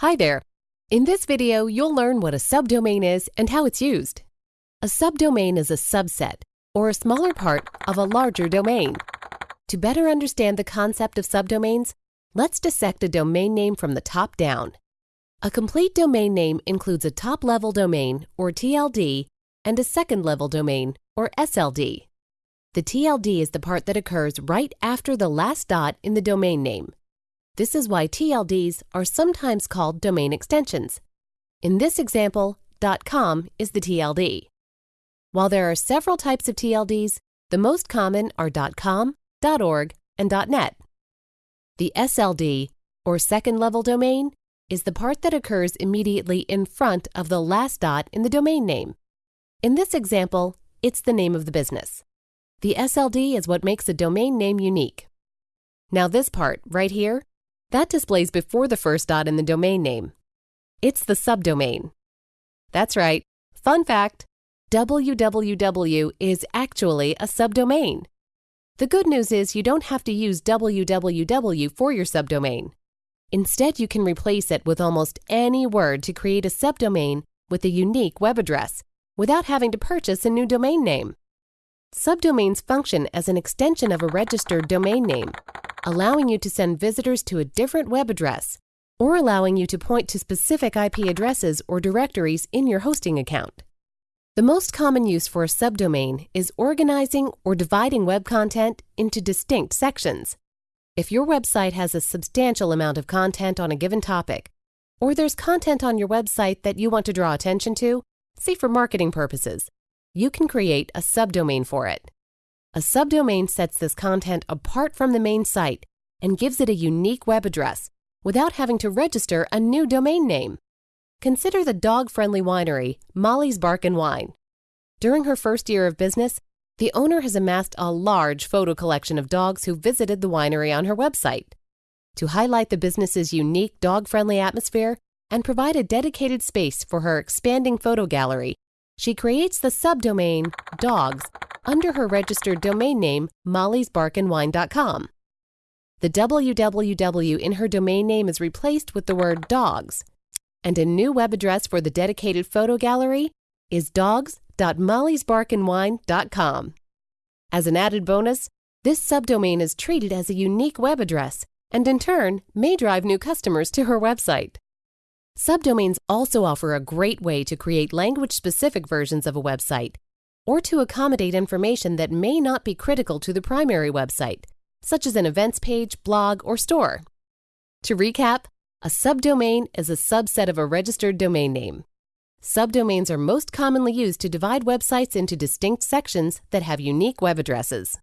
Hi there. In this video, you'll learn what a subdomain is and how it's used. A subdomain is a subset, or a smaller part, of a larger domain. To better understand the concept of subdomains, let's dissect a domain name from the top down. A complete domain name includes a top-level domain, or TLD, and a second-level domain, or SLD. The TLD is the part that occurs right after the last dot in the domain name. This is why TLDs are sometimes called domain extensions. In this example, .com is the TLD. While there are several types of TLDs, the most common are .com, .org, and .net. The SLD, or second-level domain, is the part that occurs immediately in front of the last dot in the domain name. In this example, it's the name of the business. The SLD is what makes a domain name unique. Now this part, right here, that displays before the first dot in the domain name. It's the subdomain. That's right. Fun fact, www is actually a subdomain. The good news is you don't have to use www for your subdomain. Instead, you can replace it with almost any word to create a subdomain with a unique web address without having to purchase a new domain name. Subdomains function as an extension of a registered domain name, allowing you to send visitors to a different web address, or allowing you to point to specific IP addresses or directories in your hosting account. The most common use for a subdomain is organizing or dividing web content into distinct sections. If your website has a substantial amount of content on a given topic, or there's content on your website that you want to draw attention to, say for marketing purposes, you can create a subdomain for it. A subdomain sets this content apart from the main site and gives it a unique web address without having to register a new domain name. Consider the dog-friendly winery, Molly's Bark and Wine. During her first year of business, the owner has amassed a large photo collection of dogs who visited the winery on her website. To highlight the business's unique dog-friendly atmosphere and provide a dedicated space for her expanding photo gallery, she creates the subdomain dogs under her registered domain name mollysbarkandwine.com. The www in her domain name is replaced with the word dogs, and a new web address for the dedicated photo gallery is dogs.mollysbarkandwine.com. As an added bonus, this subdomain is treated as a unique web address and in turn may drive new customers to her website. Subdomains also offer a great way to create language-specific versions of a website or to accommodate information that may not be critical to the primary website, such as an events page, blog, or store. To recap, a subdomain is a subset of a registered domain name. Subdomains are most commonly used to divide websites into distinct sections that have unique web addresses.